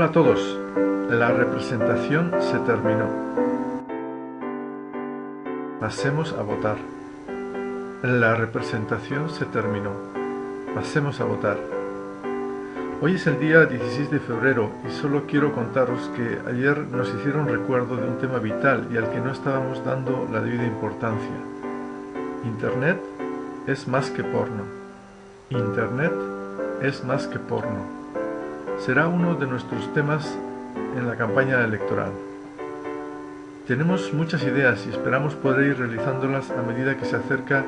a todos. La representación se terminó. Pasemos a votar. La representación se terminó. Pasemos a votar. Hoy es el día 16 de febrero y solo quiero contaros que ayer nos hicieron recuerdo de un tema vital y al que no estábamos dando la debida importancia. Internet es más que porno. Internet es más que porno será uno de nuestros temas en la campaña electoral. Tenemos muchas ideas y esperamos poder ir realizándolas a medida que se acerca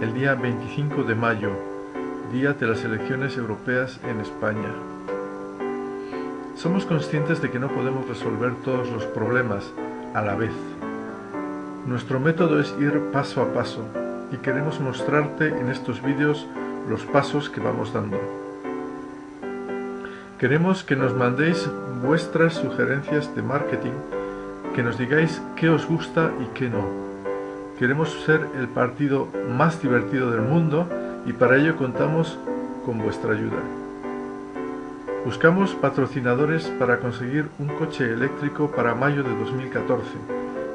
el día 25 de mayo, día de las elecciones europeas en España. Somos conscientes de que no podemos resolver todos los problemas a la vez. Nuestro método es ir paso a paso y queremos mostrarte en estos vídeos los pasos que vamos dando. Queremos que nos mandéis vuestras sugerencias de marketing, que nos digáis qué os gusta y qué no. Queremos ser el partido más divertido del mundo y para ello contamos con vuestra ayuda. Buscamos patrocinadores para conseguir un coche eléctrico para mayo de 2014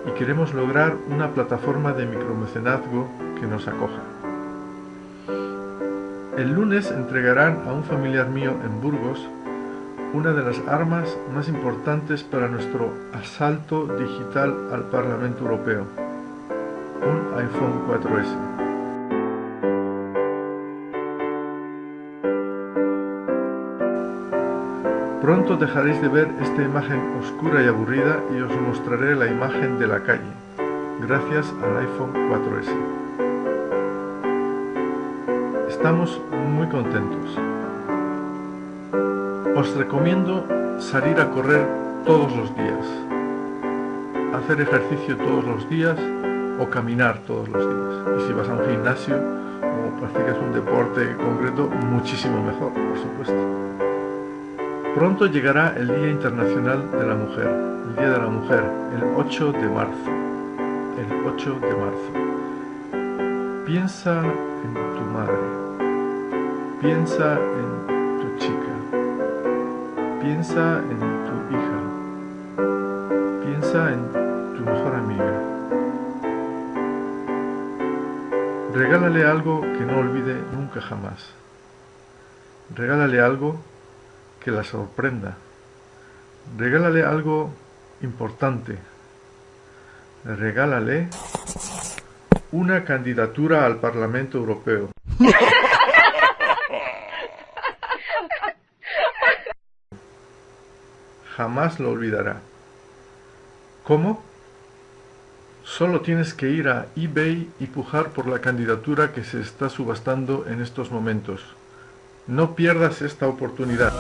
y queremos lograr una plataforma de micromecenazgo que nos acoja. El lunes entregarán a un familiar mío en Burgos una de las armas más importantes para nuestro asalto digital al Parlamento Europeo, un iPhone 4S. Pronto dejaréis de ver esta imagen oscura y aburrida y os mostraré la imagen de la calle, gracias al iPhone 4S. Estamos muy contentos. Os recomiendo salir a correr todos los días, hacer ejercicio todos los días o caminar todos los días. Y si vas a un gimnasio o practicas un deporte concreto, muchísimo mejor, por supuesto. Pronto llegará el Día Internacional de la Mujer, el Día de la Mujer, el 8 de marzo. El 8 de marzo. Piensa en tu madre. Piensa en Piensa en tu hija. Piensa en tu mejor amiga. Regálale algo que no olvide nunca jamás. Regálale algo que la sorprenda. Regálale algo importante. Regálale una candidatura al Parlamento Europeo. jamás lo olvidará. ¿Cómo? Solo tienes que ir a eBay y pujar por la candidatura que se está subastando en estos momentos. No pierdas esta oportunidad.